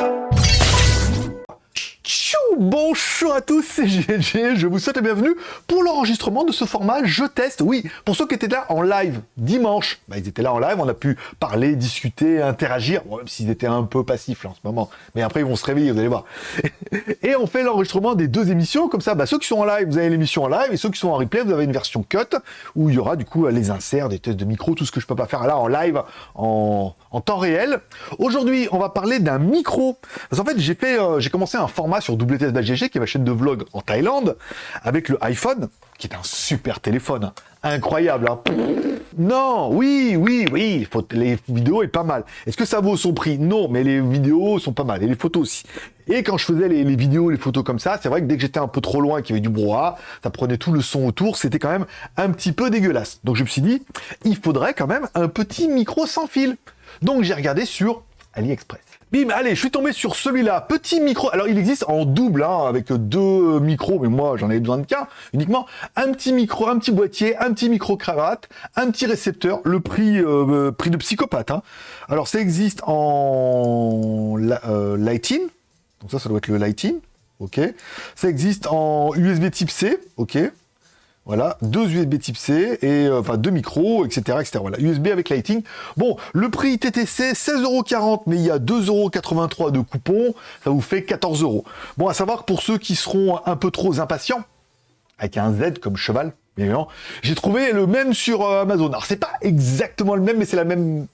you Bonjour à tous, c'est GLG, je vous souhaite la bienvenue pour l'enregistrement de ce format Je teste. Oui, pour ceux qui étaient là en live dimanche, bah, ils étaient là en live, on a pu parler, discuter, interagir, même s'ils étaient un peu passifs là en ce moment, mais après ils vont se réveiller, vous allez voir. Et on fait l'enregistrement des deux émissions, comme ça, bah, ceux qui sont en live, vous avez l'émission en live, et ceux qui sont en replay, vous avez une version cut, où il y aura du coup les inserts, des tests de micro, tout ce que je peux pas faire là en live, en, temps réel. Aujourd'hui, on va parler d'un micro. Parce qu'en fait, j'ai euh, commencé un format sur WTS qui est ma chaîne de vlog en Thaïlande, avec le iPhone, qui est un super téléphone, incroyable. Hein. Non, oui, oui, oui, les vidéos est pas mal. Est-ce que ça vaut son prix? Non, mais les vidéos sont pas mal, et les photos aussi. Et quand je faisais les, vidéos, les photos comme ça, c'est vrai que dès que j'étais un peu trop loin, qu'il y avait du brouhaha, ça prenait tout le son autour, c'était quand même un petit peu dégueulasse. Donc je me suis dit, il faudrait quand même un petit micro sans fil. Donc j'ai regardé sur AliExpress. Bim, allez, je suis tombé sur celui-là, petit micro. Alors, il existe en double, hein, avec deux micros, mais moi, j'en avais besoin de qu'un, uniquement. Un petit micro, un petit boîtier, un petit micro-cravate, un petit récepteur, le prix, euh, prix de psychopathe. Hein. Alors, ça existe en euh, Lighting, donc ça, ça doit être le Lighting, ok. Ça existe en USB type C, ok. Voilà, deux USB type C, et euh, enfin deux micros, etc.. Voilà, USB avec Lighting. Bon, le prix TTC, 16,40€, mais il y a 2,83€ de coupons, ça vous fait 14€. Bon, à savoir que pour ceux qui seront un peu trop impatients, avec un Z comme cheval, bien j'ai trouvé le même sur euh, Amazon. Alors, c'est pas exactement le même, mais c'est la même...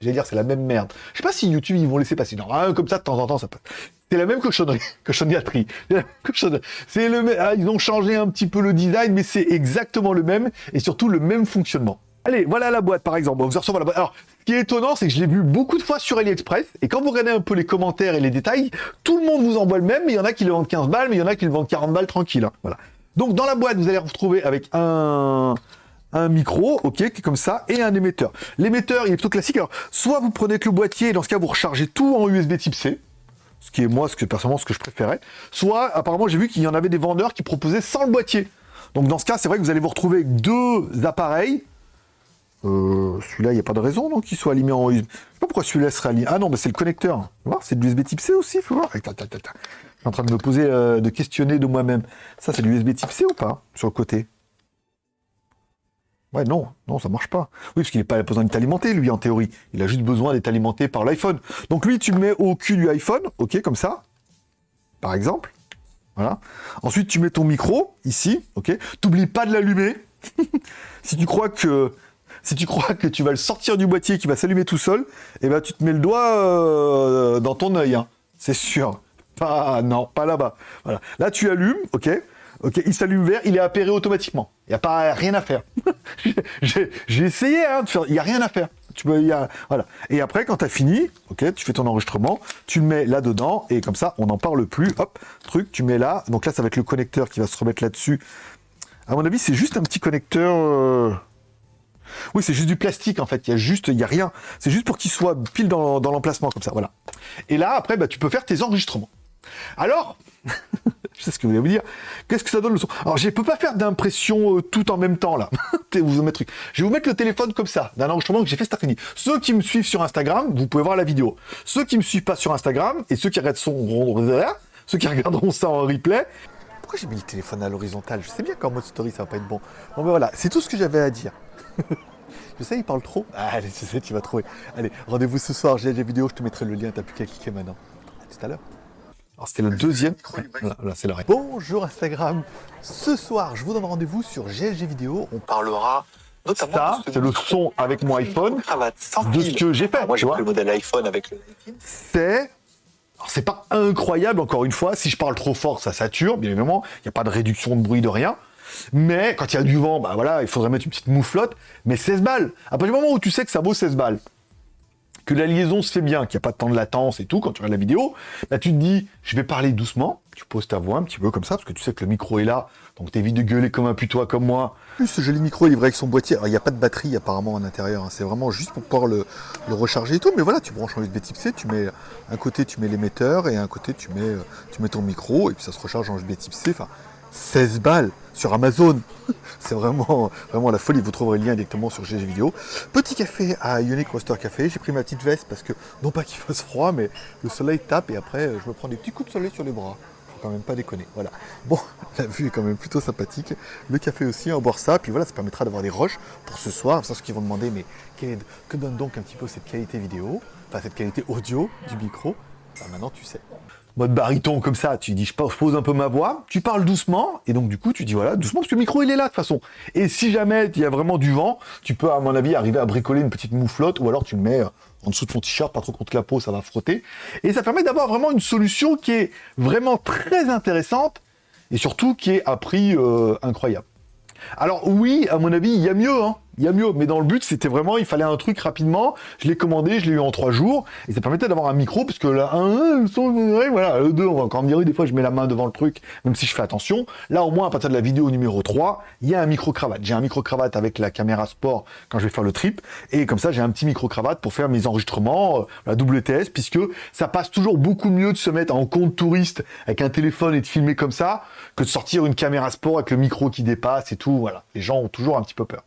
J'allais dire, c'est la même merde. Je sais pas si YouTube, ils vont laisser passer. Non, comme ça, de temps en temps, ça peut... C'est la même cochonnerie, cochonnerie. C'est le ah, ils ont changé un petit peu le design, mais c'est exactement le même et surtout le même fonctionnement. Allez, voilà la boîte par exemple. vous recevez la boîte. Alors, ce qui est étonnant, c'est que je l'ai vu beaucoup de fois sur AliExpress et quand vous regardez un peu les commentaires et les détails, tout le monde vous envoie le même, mais il y en a qui le vendent 15 balles, mais il y en a qui le vendent 40 balles tranquille. Hein. Voilà. Donc dans la boîte, vous allez retrouver avec un un micro, ok, qui est comme ça, et un émetteur. L'émetteur, il est plutôt classique. Alors, soit vous prenez le boîtier, et dans ce cas, vous rechargez tout en USB type C, ce qui est moi, ce que personnellement, ce que je préférais. Soit, apparemment, j'ai vu qu'il y en avait des vendeurs qui proposaient sans le boîtier. Donc dans ce cas, c'est vrai que vous allez vous retrouver deux appareils. Euh, celui-là, il n'y a pas de raison qu'il soit allumé en USB. Pas pourquoi celui-là serait allumé. Ah non, mais c'est le connecteur. C'est de l'USB type C aussi, faut voir. Je suis en train de me poser, euh, de questionner de moi-même. Ça, c'est de l'USB type C ou pas Sur le côté? Ouais, non, non, ça marche pas. Oui, parce qu'il n'a pas besoin d'être alimenté, lui, en théorie. Il a juste besoin d'être alimenté par l'iPhone. Donc lui, tu le mets au cul du iPhone, ok, comme ça, par exemple. Voilà. Ensuite, tu mets ton micro, ici, ok. T'oublies pas de l'allumer. si tu crois que... Si tu crois que tu vas le sortir du boîtier, qu'il va s'allumer tout seul, eh ben tu te mets le doigt euh, dans ton œil, hein. c'est sûr. Pas, non, pas là-bas. Voilà. Là, tu allumes, ok Ok, il s'allume vert, il est appairé automatiquement. Il n'y a pas rien à faire. J'ai essayé hein, de faire, il n'y a rien à faire. Tu peux, y a, voilà. Et après, quand tu as fini, ok, tu fais ton enregistrement, tu le mets là-dedans, et comme ça, on n'en parle plus. Hop, truc, tu mets là. Donc là, ça va être le connecteur qui va se remettre là-dessus. À mon avis, c'est juste un petit connecteur... Euh, oui, c'est juste du plastique, en fait. Il y a juste, il y a rien. C'est juste pour qu'il soit pile dans, l'emplacement, comme ça, voilà. Et là, après, bah, tu peux faire tes enregistrements. Alors, je sais ce que vous allez vous dire. Qu'est-ce que ça donne le son? Alors, je ne peux pas faire d'impression euh, tout en même temps, là. Je vais vous mettre le téléphone comme ça, d'un enregistrement que j'ai fait cet après-midi. Ceux qui me suivent sur Instagram, vous pouvez voir la vidéo. Ceux qui me suivent pas sur Instagram, et ceux qui regardent son... ceux qui regarderont ça en replay, pourquoi j'ai mis le téléphone à l'horizontale? Je sais bien qu'en mode story, ça va pas être bon. Bon, ben voilà, c'est tout ce que j'avais à dire. je sais, il parle trop. Ah, allez, tu sais, tu vas trouver. Allez, rendez-vous ce soir, j'ai des vidéos, je te mettrai le lien, t'as plus qu'à cliquer maintenant. À tout à l'heure. Alors c'était le deuxième. Là, c'est l'arrêt. Bonjour Instagram. Ce soir, je vous donne rendez-vous sur GLG Vidéo. On parlera notamment ça, c'est le son avec mon iPhone, de ce que j'ai fait. moi, j'ai le modèle iPhone avec le. C'est c'est pas incroyable, encore une fois. Si je parle trop fort, ça sature, bien évidemment. Il n'y a pas de réduction de bruit, de rien. Mais quand il y a du vent, bah voilà, il faudrait mettre une petite mouflotte. Mais 16 balles. À partir du moment où tu sais que ça vaut 16 balles, la liaison se fait bien, qu'il n'y a pas de temps de latence et tout, quand tu regardes la vidéo, là tu te dis, je vais parler doucement, tu poses ta voix un petit peu comme ça, parce que tu sais que le micro est là, donc t'évites de gueuler comme un putois comme moi. Plus ce joli micro est livré avec son boîtier, il n'y a pas de batterie apparemment à l'intérieur, hein. c'est vraiment juste pour pouvoir le, recharger et tout, mais voilà, tu branches en USB type C, tu mets, un côté tu mets l'émetteur, et un côté tu mets, euh, tu mets ton micro, et puis ça se recharge en USB type C, enfin, 16 balles sur Amazon. C'est vraiment, vraiment la folie. Vous trouverez le lien directement sur GG Vidéo. Petit café à Unique Roaster Café. J'ai pris ma petite veste parce que, non pas qu'il fasse froid, mais le soleil tape et après, je me prends des petits coups de soleil sur les bras. Faut quand même pas déconner. Voilà. Bon, la vue est quand même plutôt sympathique. Le café aussi, on boire ça. Puis voilà, ça permettra d'avoir des roches pour ce soir. C'est ce qu'ils vont demander, mais que donne donc un petit peu cette qualité vidéo, enfin cette qualité audio du micro? Maintenant, tu sais mode baryton comme ça, tu dis je pose un peu ma voix, tu parles doucement, et donc du coup tu dis voilà, doucement, parce que le micro il est là de toute façon. Et si jamais il y a vraiment du vent, tu peux à mon avis arriver à bricoler une petite mouflotte, ou alors tu le mets euh, en dessous de ton t-shirt, pas trop contre la peau, ça va frotter. Et ça permet d'avoir vraiment une solution qui est vraiment très intéressante, et surtout qui est à prix euh, incroyable. Alors oui, à mon avis, il y a mieux, hein il y a mieux. Mais dans le but, c'était vraiment, il fallait un truc rapidement. Je l'ai commandé, je l'ai eu en trois jours. Et ça permettait d'avoir un micro, parce que là, un, voilà, le deux, on va encore me dire, des fois, je mets la main devant le truc, même si je fais attention. Là, au moins, à partir de la vidéo numéro 3, il y a un micro-cravate. J'ai un micro-cravate avec la caméra sport quand je vais faire le trip. Et comme ça, j'ai un petit micro-cravate pour faire mes enregistrements, euh, la WTS, puisque ça passe toujours beaucoup mieux de se mettre en compte touriste avec un téléphone et de filmer comme ça, que de sortir une caméra sport avec le micro qui dépasse et tout. Voilà. Les gens ont toujours un petit peu peur.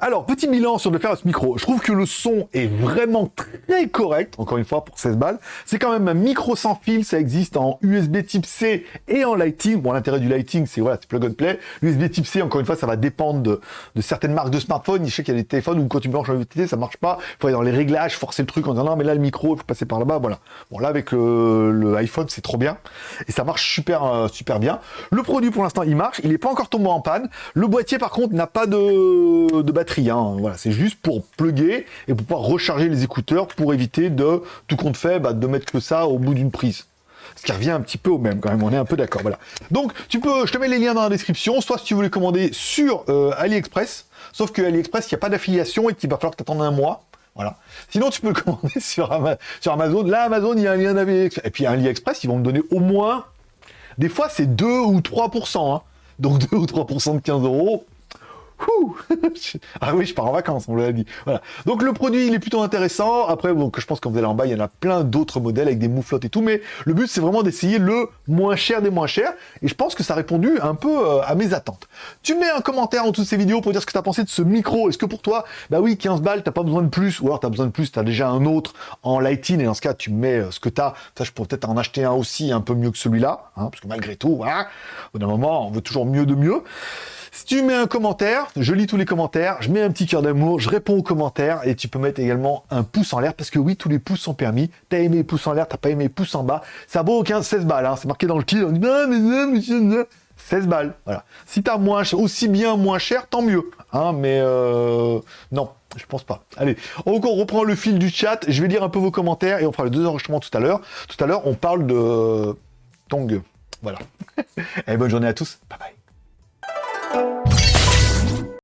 Alors, petit bilan sur le faire ce micro. Je trouve que le son est vraiment très correct, encore une fois, pour 16 balles. C'est quand même un micro sans fil, ça existe en USB type C et en lighting. Bon, l'intérêt du lighting, c'est voilà, c'est plug and play. USB type C, encore une fois, ça va dépendre de, certaines marques de smartphones. Je sais qu'il y a des téléphones où quand tu branches en USB ça marche pas. Il faut aller dans les réglages, forcer le truc en disant non, mais là, le micro, il faut passer par là-bas, voilà. Bon, là, avec le, iPhone, c'est trop bien. Et ça marche super, euh, super bien. Le produit, pour l'instant, il marche. Il n'est pas encore tombé en panne. Le boîtier, par contre, n'a pas de, de batterie Hein. Voilà, c'est juste pour plugger et pour pouvoir recharger les écouteurs pour éviter de, tout compte fait, bah, de mettre que ça au bout d'une prise. Ce qui revient un petit peu au même quand même, on est un peu d'accord, voilà. Donc, tu peux, je te mets les liens dans la description, soit si tu veux commander sur euh, AliExpress, sauf que AliExpress, il n'y a pas d'affiliation et qu'il va falloir attendes un mois. Voilà. Sinon, tu peux le commander sur, sur Amazon. Là, Amazon, il y a un lien d'AliExpress. Et puis, AliExpress, ils vont me donner au moins... Des fois, c'est 2 ou 3%. Hein. Donc, 2 ou 3% de 15 euros, ah oui, je pars en vacances, on l'a dit. Voilà. Donc le produit, il est plutôt intéressant. Après, donc, je pense que vous allez en bas, il y en a plein d'autres modèles avec des mouflottes et tout. Mais le but, c'est vraiment d'essayer le moins cher des moins chers. Et je pense que ça a répondu un peu euh, à mes attentes. Tu mets un commentaire en dessous de ces vidéos pour dire ce que tu as pensé de ce micro. Est-ce que pour toi, bah oui, 15 balles, t'as pas besoin de plus. Ou alors tu as besoin de plus, tu as déjà un autre en lighting. Et dans ce cas, tu mets euh, ce que tu as. Ça, je pourrais peut-être en acheter un aussi un peu mieux que celui-là. Hein, parce que malgré tout, voilà, au bout d'un moment, on veut toujours mieux de mieux. Si tu mets un commentaire, je lis tous les commentaires, je mets un petit cœur d'amour, je réponds aux commentaires et tu peux mettre également un pouce en l'air parce que oui, tous les pouces sont permis. T'as aimé pouce en l'air, t'as pas aimé pouce en bas. Ça vaut 15, 16 balles, hein. c'est marqué dans le titre. Non, mais non, mais 16 balles, voilà. Si t'as moins, aussi bien moins cher, tant mieux. Hein, mais euh, non, je pense pas. Allez, on reprend le fil du chat. Je vais lire un peu vos commentaires et on fera le deux enregistrements tout à l'heure. Tout à l'heure, on parle de Tong. Voilà. Allez, bonne journée à tous. Bye bye.